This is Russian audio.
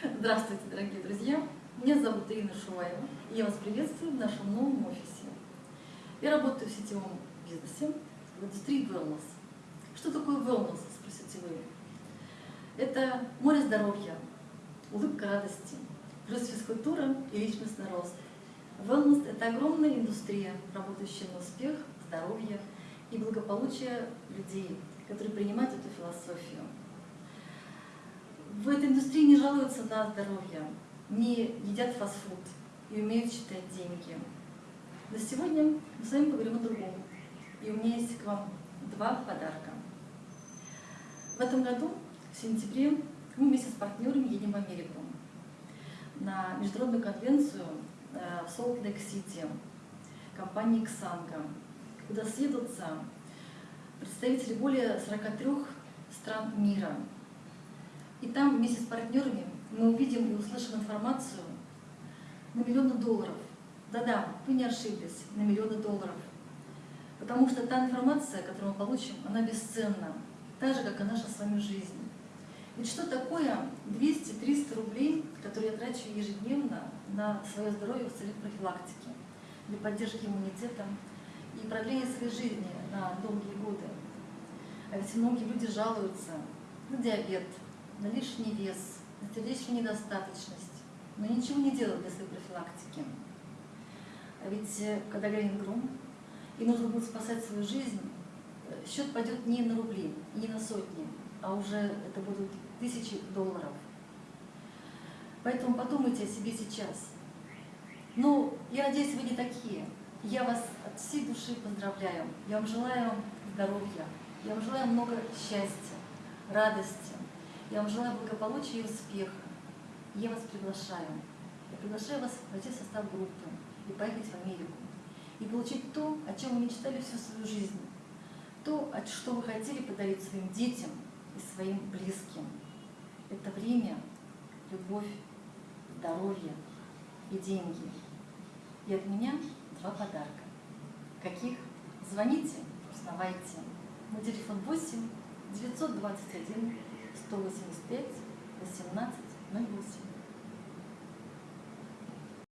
Здравствуйте, дорогие друзья! Меня зовут Ирина Шуваева, и я вас приветствую в нашем новом офисе. Я работаю в сетевом бизнесе в индустрии wellness. Что такое wellness, спросите вы? Это море здоровья, улыбка радости, плюс физкультура и личностный рост. Wellness – это огромная индустрия, работающая на успех, здоровье и благополучие людей, которые принимают эту философию в этой индустрии не жалуются на здоровье, не едят фастфуд и умеют считать деньги. Но сегодня мы с вами поговорим о другом. И у меня есть к вам два подарка. В этом году, в сентябре, мы вместе с партнерами едем в Америку на международную конвенцию э, в Солт-Лейк-Сити компании «Ксанга», куда съедутся представители более 43 стран мира – и там вместе с партнерами мы увидим и услышим информацию на миллионы долларов. Да-да, вы не ошиблись, на миллионы долларов. Потому что та информация, которую мы получим, она бесценна, так же, как и наша с вами жизнь. Ведь что такое 200-300 рублей, которые я трачу ежедневно на свое здоровье в целях профилактики, для поддержки иммунитета и продления своей жизни на долгие годы? А ведь многие люди жалуются на диабет, на лишний вес, на сердечную недостаточность, но ничего не делают для своей профилактики. А ведь э, когда грянет гром, и нужно будет спасать свою жизнь, э, счет пойдет не на рубли, не на сотни, а уже это будут тысячи долларов. Поэтому подумайте о себе сейчас. Ну, я надеюсь, вы не такие. Я вас от всей души поздравляю. Я вам желаю здоровья, я вам желаю много счастья, радости, я вам желаю благополучия и успеха. Я вас приглашаю. Я приглашаю вас войти в состав группы и поехать в Америку. И получить то, о чем вы мечтали всю свою жизнь. То, что вы хотели подарить своим детям и своим близким. Это время, любовь, здоровье и деньги. И от меня два подарка. Каких? Звоните, узнавайте. На телефон 8 921 185 18 08.